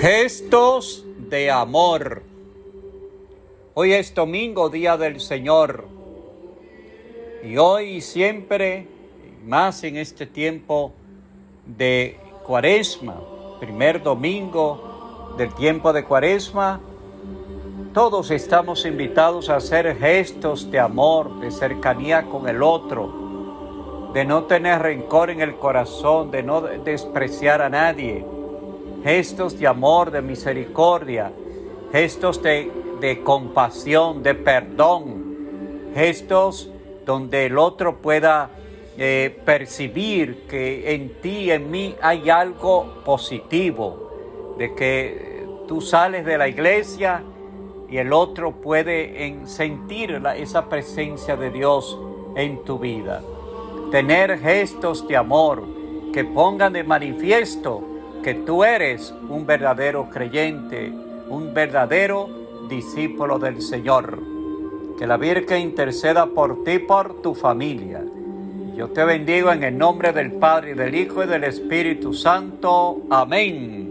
Gestos de amor. Hoy es domingo, día del Señor. Y hoy y siempre, más en este tiempo de cuaresma, primer domingo del tiempo de cuaresma, todos estamos invitados a hacer gestos de amor, de cercanía con el otro, de no tener rencor en el corazón, de no despreciar a nadie, gestos de amor, de misericordia, gestos de, compasión, de perdón, gestos donde el otro pueda eh, percibir que en ti, en mí hay algo positivo, de que tú sales de la iglesia y el otro puede sentir esa presencia de Dios en tu vida. Tener gestos de amor que pongan de manifiesto que tú eres un verdadero creyente, un verdadero discípulo del Señor. Que la Virgen interceda por ti, por tu familia. Yo te bendigo en el nombre del Padre, del Hijo y del Espíritu Santo. Amén.